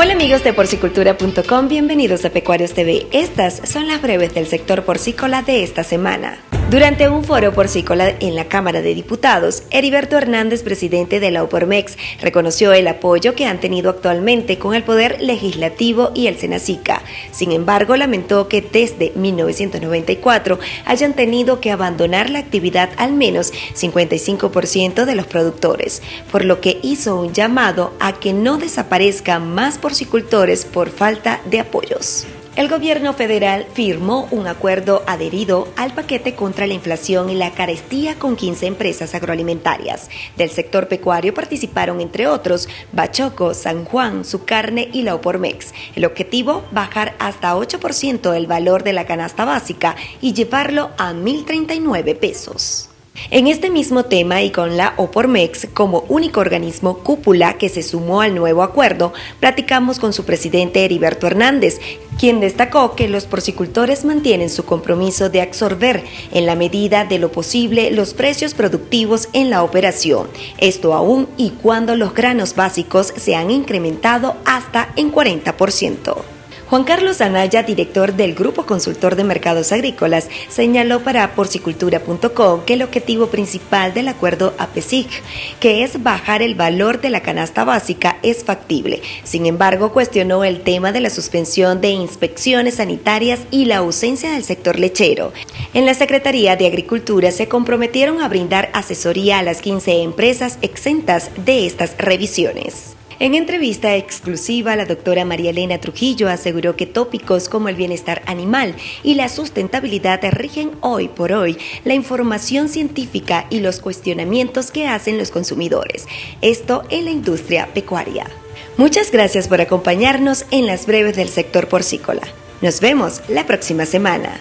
Hola amigos de porcicultura.com, bienvenidos a Pecuarios TV. Estas son las breves del sector porcícola de esta semana. Durante un foro porcícola en la Cámara de Diputados, Heriberto Hernández, presidente de la UPORMEX, reconoció el apoyo que han tenido actualmente con el Poder Legislativo y el Senacica. Sin embargo, lamentó que desde 1994 hayan tenido que abandonar la actividad al menos 55% de los productores, por lo que hizo un llamado a que no desaparezcan más porcicultores por falta de apoyos. El gobierno federal firmó un acuerdo adherido al paquete contra la inflación y la carestía con 15 empresas agroalimentarias. Del sector pecuario participaron, entre otros, Bachoco, San Juan, Su Carne y la Opormex. El objetivo, bajar hasta 8% el valor de la canasta básica y llevarlo a 1.039 pesos. En este mismo tema y con la OPORMEX como único organismo cúpula que se sumó al nuevo acuerdo, platicamos con su presidente Heriberto Hernández, quien destacó que los porcicultores mantienen su compromiso de absorber en la medida de lo posible los precios productivos en la operación, esto aún y cuando los granos básicos se han incrementado hasta en 40%. Juan Carlos Anaya, director del Grupo Consultor de Mercados Agrícolas, señaló para porcicultura.com que el objetivo principal del acuerdo APESIC, que es bajar el valor de la canasta básica, es factible. Sin embargo, cuestionó el tema de la suspensión de inspecciones sanitarias y la ausencia del sector lechero. En la Secretaría de Agricultura se comprometieron a brindar asesoría a las 15 empresas exentas de estas revisiones. En entrevista exclusiva, la doctora María Elena Trujillo aseguró que tópicos como el bienestar animal y la sustentabilidad rigen hoy por hoy la información científica y los cuestionamientos que hacen los consumidores. Esto en la industria pecuaria. Muchas gracias por acompañarnos en las breves del sector porcícola. Nos vemos la próxima semana.